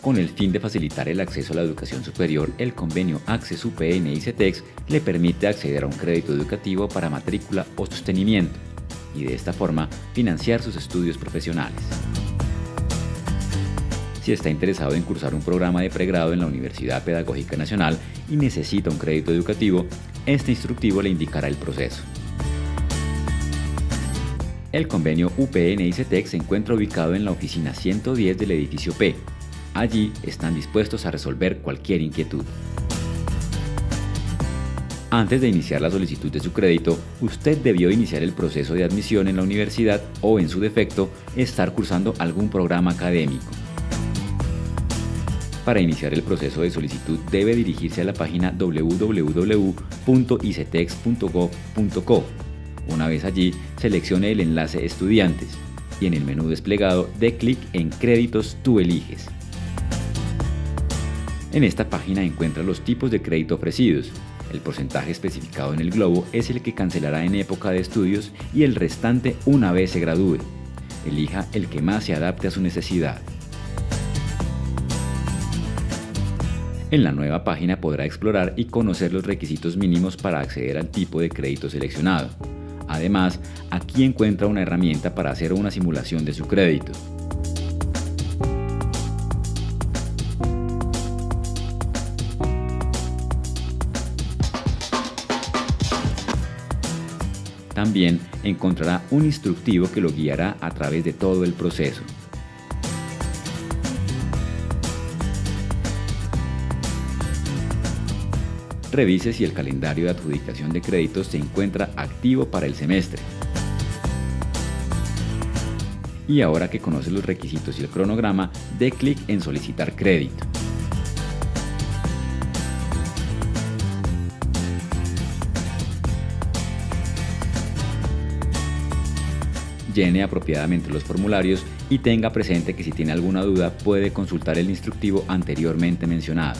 Con el fin de facilitar el acceso a la educación superior, el convenio Access UPN y CETEX le permite acceder a un crédito educativo para matrícula o sostenimiento y de esta forma financiar sus estudios profesionales. Si está interesado en cursar un programa de pregrado en la Universidad Pedagógica Nacional y necesita un crédito educativo, este instructivo le indicará el proceso. El convenio UPN y CETEC se encuentra ubicado en la oficina 110 del edificio P. Allí están dispuestos a resolver cualquier inquietud. Antes de iniciar la solicitud de su crédito, usted debió iniciar el proceso de admisión en la universidad o, en su defecto, estar cursando algún programa académico. Para iniciar el proceso de solicitud debe dirigirse a la página www.icetex.gov.co una vez allí, seleccione el enlace Estudiantes y en el menú desplegado dé clic en Créditos tú eliges. En esta página encuentra los tipos de crédito ofrecidos. El porcentaje especificado en el globo es el que cancelará en época de estudios y el restante una vez se gradúe. Elija el que más se adapte a su necesidad. En la nueva página podrá explorar y conocer los requisitos mínimos para acceder al tipo de crédito seleccionado. Además, aquí encuentra una herramienta para hacer una simulación de su crédito. También encontrará un instructivo que lo guiará a través de todo el proceso. Revise si el calendario de adjudicación de créditos se encuentra activo para el semestre. Y ahora que conoce los requisitos y el cronograma, dé clic en Solicitar crédito. Llene apropiadamente los formularios y tenga presente que si tiene alguna duda puede consultar el instructivo anteriormente mencionado.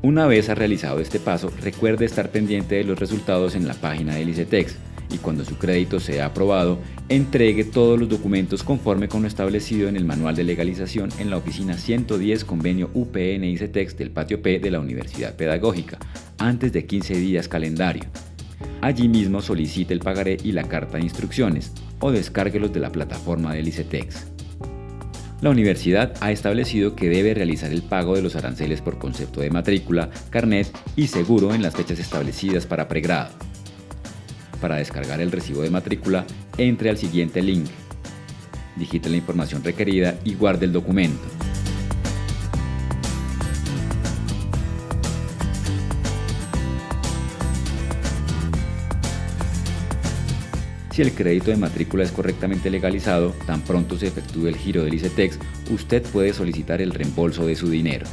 Una vez ha realizado este paso, recuerde estar pendiente de los resultados en la página del ICETEX y cuando su crédito sea aprobado, entregue todos los documentos conforme con lo establecido en el manual de legalización en la oficina 110 convenio UPN ICETEX del patio P de la Universidad Pedagógica, antes de 15 días calendario. Allí mismo solicite el pagaré y la carta de instrucciones o descárguelos de la plataforma del ICETEX. La universidad ha establecido que debe realizar el pago de los aranceles por concepto de matrícula, carnet y seguro en las fechas establecidas para pregrado. Para descargar el recibo de matrícula, entre al siguiente link. Digite la información requerida y guarde el documento. Si el crédito de matrícula es correctamente legalizado, tan pronto se efectúe el giro del ICETEX, usted puede solicitar el reembolso de su dinero.